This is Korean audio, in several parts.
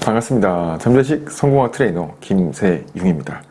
반갑습니다. 잠재식 성공학 트레이너 김세용입니다.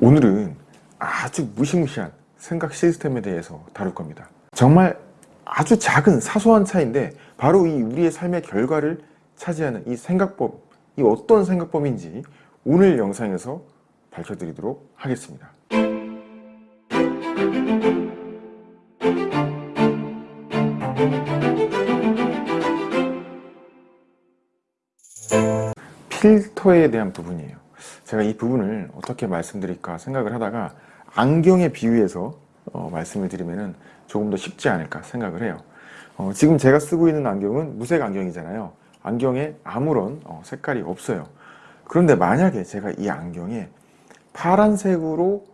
오늘은 아주 무시무시한 생각 시스템에 대해서 다룰 겁니다. 정말 아주 작은 사소한 차이인데 바로 이 우리의 삶의 결과를 차지하는 이 생각법, 이 어떤 생각법인지 오늘 영상에서 밝혀드리도록 하겠습니다. 필터에 대한 부분이에요. 제가 이 부분을 어떻게 말씀드릴까 생각을 하다가 안경에 비유해서 어, 말씀을 드리면 조금 더 쉽지 않을까 생각을 해요. 어, 지금 제가 쓰고 있는 안경은 무색 안경이잖아요. 안경에 아무런 어, 색깔이 없어요. 그런데 만약에 제가 이 안경에 파란색으로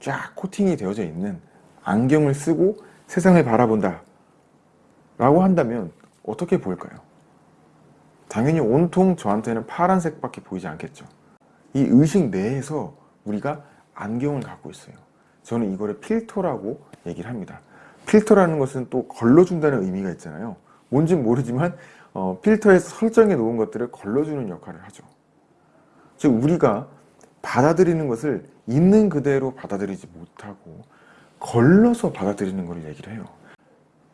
쫙 코팅이 되어져 있는 안경을 쓰고 세상을 바라본다 라고 한다면 어떻게 보일까요? 당연히 온통 저한테는 파란색밖에 보이지 않겠죠. 이 의식 내에서 우리가 안경을 갖고 있어요. 저는 이거를 필터라고 얘기를 합니다. 필터라는 것은 또 걸러준다는 의미가 있잖아요. 뭔지 모르지만 어, 필터에서 설정해 놓은 것들을 걸러주는 역할을 하죠. 즉 우리가 받아들이는 것을 있는 그대로 받아들이지 못하고 걸러서 받아들이는 것을 얘기를 해요.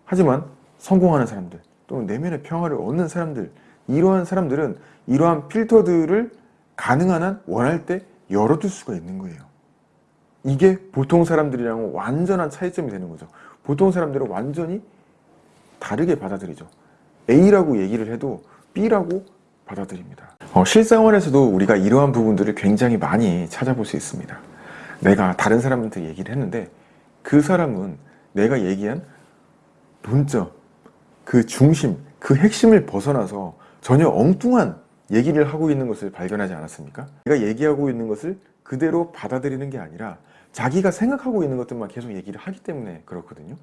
하지만 성공하는 사람들 또는 내면의 평화를 얻는 사람들 이러한 사람들은 이러한 필터들을 가능한 한 원할 때 열어둘 수가 있는 거예요. 이게 보통 사람들이랑은 완전한 차이점이 되는 거죠. 보통 사람들은 완전히 다르게 받아들이죠. A라고 얘기를 해도 B라고 받아들입니다. 어, 실생활에서도 우리가 이러한 부분들을 굉장히 많이 찾아볼 수 있습니다. 내가 다른 사람한테 얘기를 했는데 그 사람은 내가 얘기한 본점, 그 중심, 그 핵심을 벗어나서 전혀 엉뚱한 얘기를 하고 있는 것을 발견하지 않았습니까? 내가 얘기하고 있는 것을 그대로 받아들이는 게 아니라 자기가 생각하고 있는 것들만 계속 얘기를 하기 때문에 그렇거든요.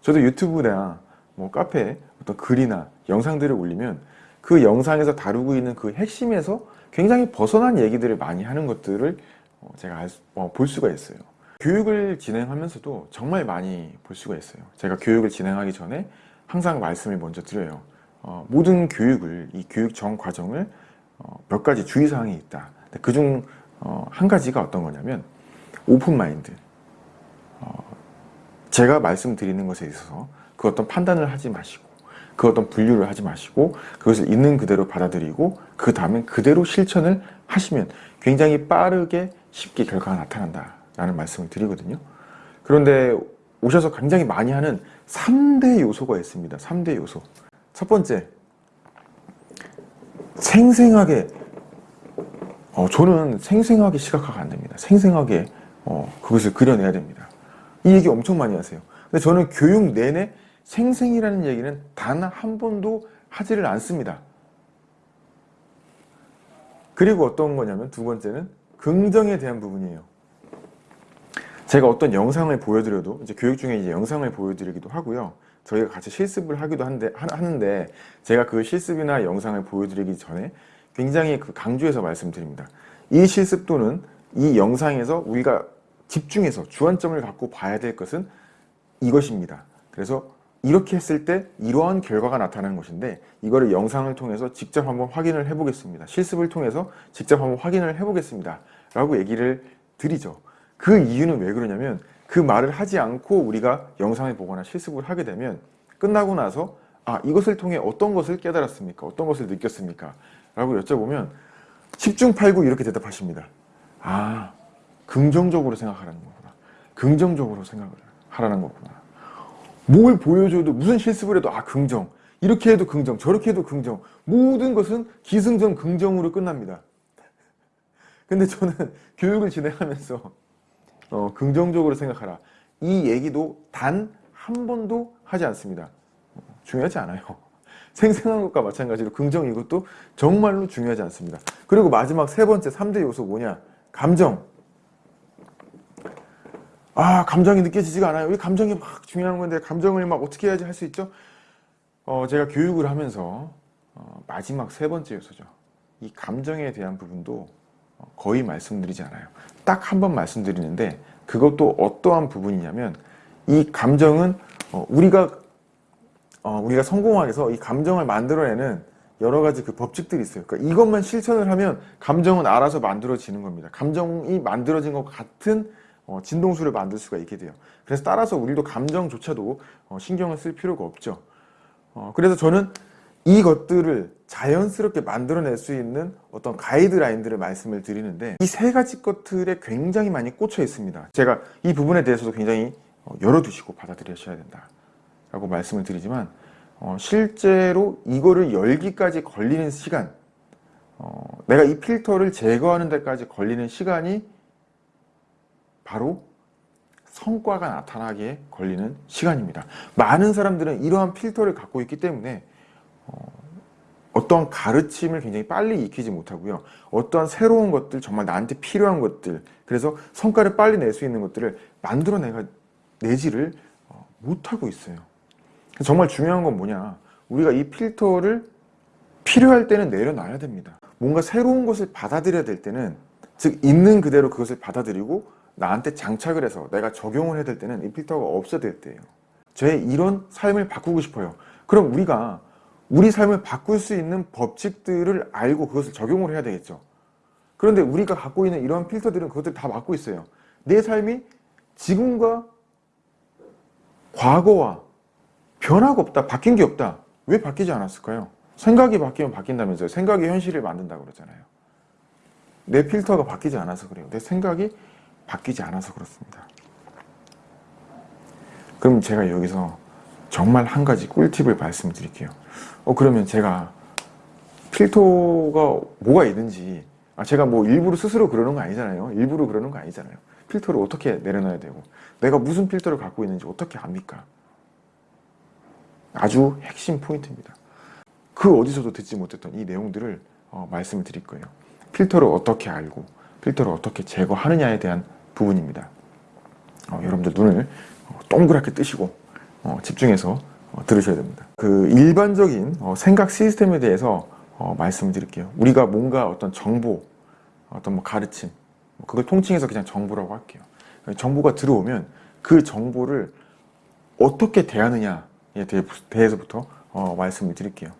저도 유튜브나 뭐 카페에 어떤 글이나 영상들을 올리면 그 영상에서 다루고 있는 그 핵심에서 굉장히 벗어난 얘기들을 많이 하는 것들을 어, 제가 알, 어, 볼 수가 있어요. 교육을 진행하면서도 정말 많이 볼 수가 있어요. 제가 교육을 진행하기 전에 항상 말씀을 먼저 드려요. 어, 모든 교육을 이 교육 전 과정을 어, 몇 가지 주의사항이 있다. 그중 어, 한 가지가 어떤 거냐면 오픈 마인드. 어, 제가 말씀드리는 것에 있어서 그 어떤 판단을 하지 마시고 그 어떤 분류를 하지 마시고 그것을 있는 그대로 받아들이고 그 다음에 그대로 실천을 하시면 굉장히 빠르게 쉽게 결과가 나타난다 라는 말씀을 드리거든요 그런데 오셔서 굉장히 많이 하는 3대 요소가 있습니다 3대 요소 첫 번째 생생하게 어, 저는 생생하게 시각화가 안 됩니다. 생생하게 어, 그것을 그려내야 됩니다. 이 얘기 엄청 많이 하세요. 근데 저는 교육 내내 생생이라는 얘기는 단 한 번도 하지를 않습니다. 그리고 어떤 거냐면 두 번째는 긍정에 대한 부분이에요. 제가 어떤 영상을 보여드려도 이제 교육 중에 이제 영상을 보여드리기도 하고요 저희가 같이 실습을 하기도 한데, 하는데 제가 그 실습이나 영상을 보여드리기 전에 굉장히 그 강조해서 말씀드립니다. 이 실습 또는 이 영상에서 우리가 집중해서 주안점을 갖고 봐야 될 것은 이것입니다. 그래서 이렇게 했을 때 이러한 결과가 나타나는 것인데 이거를 영상을 통해서 직접 한번 확인을 해보겠습니다. 실습을 통해서 직접 한번 확인을 해보겠습니다. 라고 얘기를 드리죠. 그 이유는 왜 그러냐면 그 말을 하지 않고 우리가 영상을 보거나 실습을 하게 되면 끝나고 나서 아 이것을 통해 어떤 것을 깨달았습니까? 어떤 것을 느꼈습니까? 라고 여쭤보면 10중 8구 이렇게 대답하십니다. 아 긍정적으로 생각하라는 거구나. 긍정적으로 생각을 하라는 거구나. 뭘 보여줘도 무슨 실습을 해도 아 긍정 이렇게 해도 긍정 저렇게 해도 긍정 모든 것은 기승전 긍정으로 끝납니다. 근데 저는 교육을 진행하면서 어, 긍정적으로 생각하라. 이 얘기도 단 한 번도 하지 않습니다. 중요하지 않아요. 생생한 것과 마찬가지로 긍정 이것도 정말로 중요하지 않습니다. 그리고 마지막 세 번째 3대 요소 뭐냐? 감정. 아 감정이 느껴지지가 않아요. 이 감정이 막 중요한 건데 감정을 막 어떻게 해야지 할 수 있죠? 어, 제가 교육을 하면서 어, 마지막 세 번째 요소죠. 이 감정에 대한 부분도 거의 말씀드리지 않아요. 딱 한 번 말씀드리는데 그것도 어떠한 부분이냐면 이 감정은 어, 우리가 어, 우리가 성공하기 위해서 이 감정을 만들어내는 여러 가지 그 법칙들이 있어요. 그러니까 이것만 실천을 하면 감정은 알아서 만들어지는 겁니다. 감정이 만들어진 것 같은 어, 진동수를 만들 수가 있게 돼요. 그래서 따라서 우리도 감정조차도 어, 신경을 쓸 필요가 없죠. 어, 그래서 저는 이것들을 자연스럽게 만들어낼 수 있는 어떤 가이드라인들을 말씀을 드리는데 이 세 가지 것들에 굉장히 많이 꽂혀 있습니다. 제가 이 부분에 대해서도 굉장히 어, 열어두시고 받아들여셔야 된다 라고 말씀을 드리지만 어, 실제로 이거를 열기까지 걸리는 시간 어, 내가 이 필터를 제거하는 데까지 걸리는 시간이 바로 성과가 나타나기에 걸리는 시간입니다. 많은 사람들은 이러한 필터를 갖고 있기 때문에 어, 어떠한 가르침을 굉장히 빨리 익히지 못하고요. 어떠한 새로운 것들, 정말 나한테 필요한 것들, 그래서 성과를 빨리 낼 수 있는 것들을 만들어내가 내지를 어, 못하고 있어요. 정말 중요한 건 뭐냐. 우리가 이 필터를 필요할 때는 내려놔야 됩니다. 뭔가 새로운 것을 받아들여야 될 때는 즉 있는 그대로 그것을 받아들이고 나한테 장착을 해서 내가 적용을 해야 될 때는 이 필터가 없어야 될 때예요. 제 이런 삶을 바꾸고 싶어요. 그럼 우리가 우리 삶을 바꿀 수 있는 법칙들을 알고 그것을 적용을 해야 되겠죠. 그런데 우리가 갖고 있는 이런 필터들은 그것들 다 막고 있어요. 내 삶이 지금과 과거와 변화가 없다. 바뀐 게 없다. 왜 바뀌지 않았을까요? 생각이 바뀌면 바뀐다면서요. 생각이 현실을 만든다고 그러잖아요. 내 필터가 바뀌지 않아서 그래요. 내 생각이 바뀌지 않아서 그렇습니다. 그럼 제가 여기서 정말 한 가지 꿀팁을 말씀드릴게요. 어 그러면 제가 필터가 뭐가 있는지 아 제가 뭐 일부러 스스로 그러는 거 아니잖아요. 일부러 그러는 거 아니잖아요. 필터를 어떻게 내려놔야 되고 내가 무슨 필터를 갖고 있는지 어떻게 압니까? 아주 핵심 포인트입니다. 그 어디서도 듣지 못했던 이 내용들을 어, 말씀을 드릴 거예요. 필터를 어떻게 알고 필터를 어떻게 제거하느냐에 대한 부분입니다. 어, 여러분들 눈을 어, 동그랗게 뜨시고 어, 집중해서 어, 들으셔야 됩니다. 그 일반적인 어, 생각 시스템에 대해서 어, 말씀을 드릴게요. 우리가 뭔가 어떤 정보, 어떤 뭐 가르침, 뭐 그걸 통칭해서 그냥 정보라고 할게요. 정보가 들어오면 그 정보를 어떻게 대하느냐에 대해서부터 어, 말씀을 드릴게요.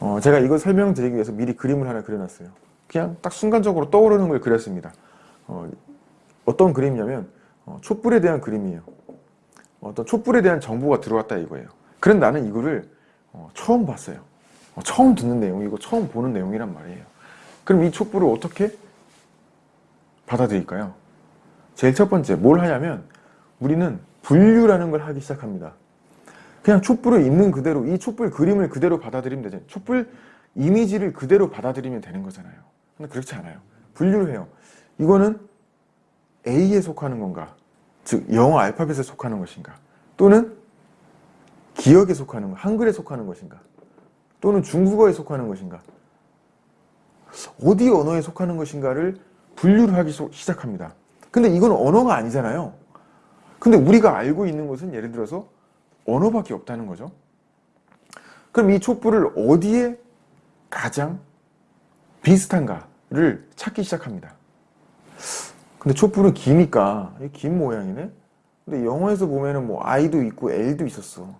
어, 제가 이걸 설명드리기 위해서 미리 그림을 하나 그려놨어요. 그냥 딱 순간적으로 떠오르는 걸 그렸습니다. 어, 떤 그림이냐면 어, 촛불에 대한 그림이에요. 어떤 촛불에 대한 정보가 들어왔다 이거예요. 그런 나는 이거를 어, 처음 봤어요. 어, 처음 듣는 내용이고 처음 보는 내용이란 말이에요. 그럼 이 촛불을 어떻게 받아들일까요? 제일 첫 번째 뭘 하냐면 우리는 분류라는 걸 하기 시작합니다. 그냥 촛불을 있는 그대로 이 촛불 그림을 그대로 받아들이면 되죠. 촛불 이미지를 그대로 받아들이면 되는 거잖아요. 근데 그렇지 않아요. 분류를 해요. 이거는 A에 속하는 건가? 즉 영어 알파벳에 속하는 것인가? 또는 기억에 속하는 것, 한글에 속하는 것인가? 또는 중국어에 속하는 것인가? 어디 언어에 속하는 것인가를 분류를 하기 시작합니다. 근데 이건 언어가 아니잖아요. 근데 우리가 알고 있는 것은 예를 들어서 언어밖에 없다는 거죠. 그럼 이 촛불을 어디에 가장 비슷한가를 찾기 시작합니다. 근데 촛불은 기니까 긴 모양이네. 근데 영어에서 보면은 뭐 I도 있고 L도 있었어.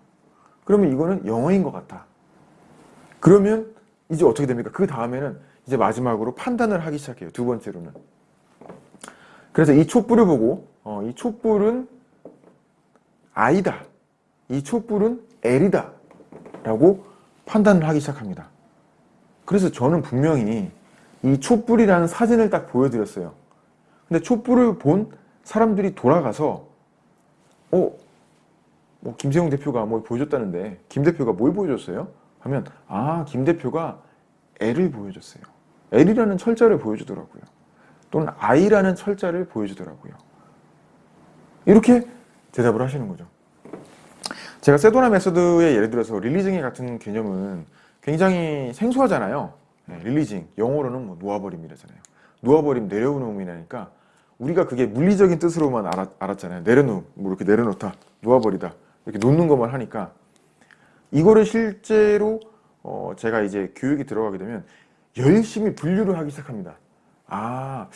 그러면 이거는 영어인 것 같다. 그러면 이제 어떻게 됩니까? 그 다음에는 이제 마지막으로 판단을 하기 시작해요. 두 번째로는. 그래서 이 촛불을 보고 어, 이 촛불은 I다. 이 촛불은 L이다. 라고 판단을 하기 시작합니다. 그래서 저는 분명히 이 촛불이라는 사진을 딱 보여드렸어요. 근데 촛불을 본 사람들이 돌아가서 어? 뭐 김세용 대표가 뭘 보여줬다는데 김 대표가 뭘 보여줬어요? 하면 아 김 대표가 L을 보여줬어요. L이라는 철자를 보여주더라고요. 또는 I라는 철자를 보여주더라고요. 이렇게 대답을 하시는 거죠. 제가 세도나 메소드의 예를 들어서 릴리징 같은 개념은 굉장히 생소하잖아요. 네, 릴리징, 영어로는 뭐 놓아버림이라잖아요. 놓아버림, 내려놓음이라니까 우리가 그게 물리적인 뜻으로만 알았, 알았잖아요. 내려놓음, 뭐 이렇게 내려놓다, 놓아버리다 이렇게 놓는 것만 하니까 이거를 실제로 어 제가 이제 교육이 들어가게 되면 열심히 분류를 하기 시작합니다. 아,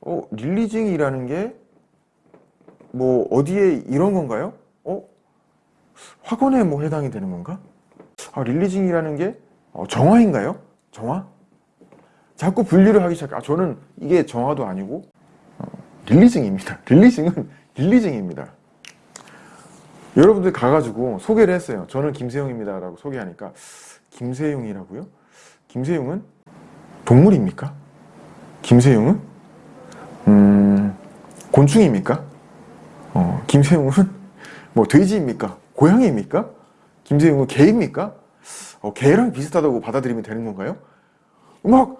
어, 릴리징이라는 게 뭐 어디에 이런 건가요? 어? 학원에 뭐 해당이 되는 건가? 아, 릴리징이라는 게 어, 정화인가요? 정화? 자꾸 분류를 하기 시작. 아 저는 이게 정화도 아니고 어, 릴리징입니다. 릴리징은 릴리징입니다. 여러분들 가가지고 소개를 했어요. 저는 김세용입니다. 라고 소개하니까 김세용이라고요? 김세용은 동물입니까? 김세용은 음, 곤충입니까? 어, 김세용은 뭐 돼지입니까? 고양이입니까? 김세용은 개입니까? 어, 개랑 비슷하다고 받아들이면 되는 건가요? 막 어,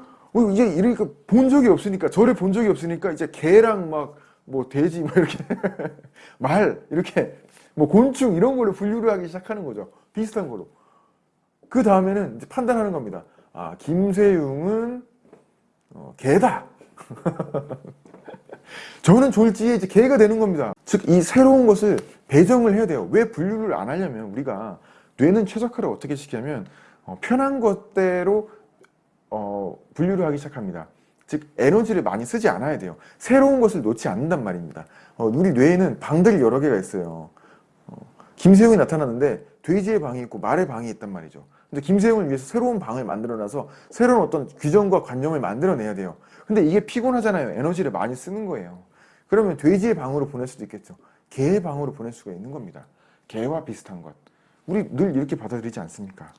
이제 이러니까 본 적이 없으니까 저를 본 적이 없으니까 이제 개랑 막 뭐 돼지 뭐 이렇게 말 이렇게 뭐 곤충 이런 걸로 분류를 하기 시작하는 거죠. 비슷한 거로. 그 다음에는 이제 판단하는 겁니다. 아 김세용은 어, 개다. 저는 졸지에 이제 개가 되는 겁니다. 즉 이 새로운 것을 배정을 해야 돼요. 왜 분류를 안 하냐면 우리가 뇌는 최적화를 어떻게 시키냐면 어, 편한 것대로 어, 분류를 하기 시작합니다. 즉 에너지를 많이 쓰지 않아야 돼요. 새로운 것을 놓지 않는단 말입니다. 어, 우리 뇌에는 방들이 여러 개가 있어요. 어, 김세용이 나타났는데 돼지의 방이 있고 말의 방이 있단 말이죠. 근데 김세용을 위해서 새로운 방을 만들어놔서 새로운 어떤 규정과 관념을 만들어내야 돼요. 근데 이게 피곤하잖아요. 에너지를 많이 쓰는 거예요. 그러면 돼지의 방으로 보낼 수도 있겠죠. 개의 방으로 보낼 수가 있는 겁니다. 개와 비슷한 것. 우리 늘 이렇게 받아들이지 않습니까?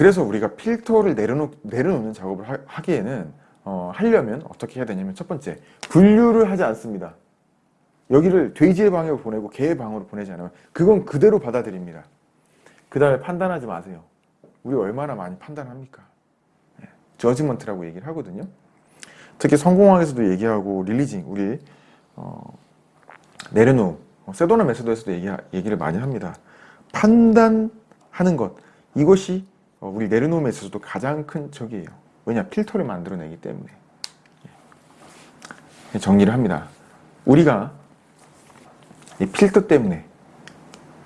그래서 우리가 필터를 내려놓, 내려놓는 작업을 하, 기에는 어, 하려면 어떻게 해야 되냐면 첫 번째 분류를 하지 않습니다. 여기를 돼지의 방으로 보내고 개의 방으로 보내지 않으면 그건 그대로 받아들입니다. 그 다음에 판단하지 마세요. 우리 얼마나 많이 판단합니까? 예, 저지먼트라고 얘기를 하거든요. 특히 성공학에서도 얘기하고 릴리징, 우리 어, 내려놓음, 어, 세도나 메소드에서도 얘기, 얘기를 많이 합니다. 판단하는 것, 이것이 어, 우리 내려놓음에 있어서도 가장 큰 적이에요. 왜냐? 필터를 만들어내기 때문에. 예. 정리를 합니다. 우리가 이 필터 때문에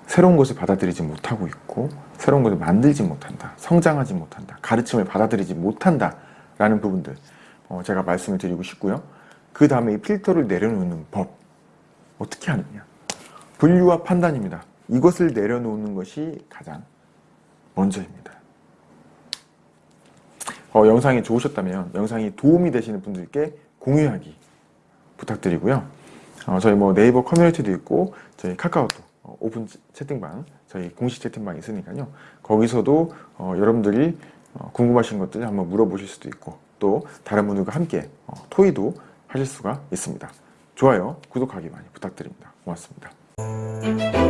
새로운 것을 받아들이지 못하고 있고 새로운 것을 만들지 못한다. 성장하지 못한다. 가르침을 받아들이지 못한다. 라는 부분들 어, 제가 말씀을 드리고 싶고요. 그 다음에 이 필터를 내려놓는 법 어떻게 하느냐 분류와 판단입니다. 이것을 내려놓는 것이 가장 먼저입니다. 어, 영상이 좋으셨다면 영상이 도움이 되시는 분들께 공유하기 부탁드리고요. 어, 저희 뭐 네이버 커뮤니티도 있고 저희 카카오톡 어, 오픈 채팅방 저희 공식 채팅방 있으니까요. 거기서도 어, 여러분들이 어, 궁금하신 것들 한번 물어보실 수도 있고 또 다른 분들과 함께 어, 토의도 하실 수가 있습니다. 좋아요, 구독하기 많이 부탁드립니다. 고맙습니다.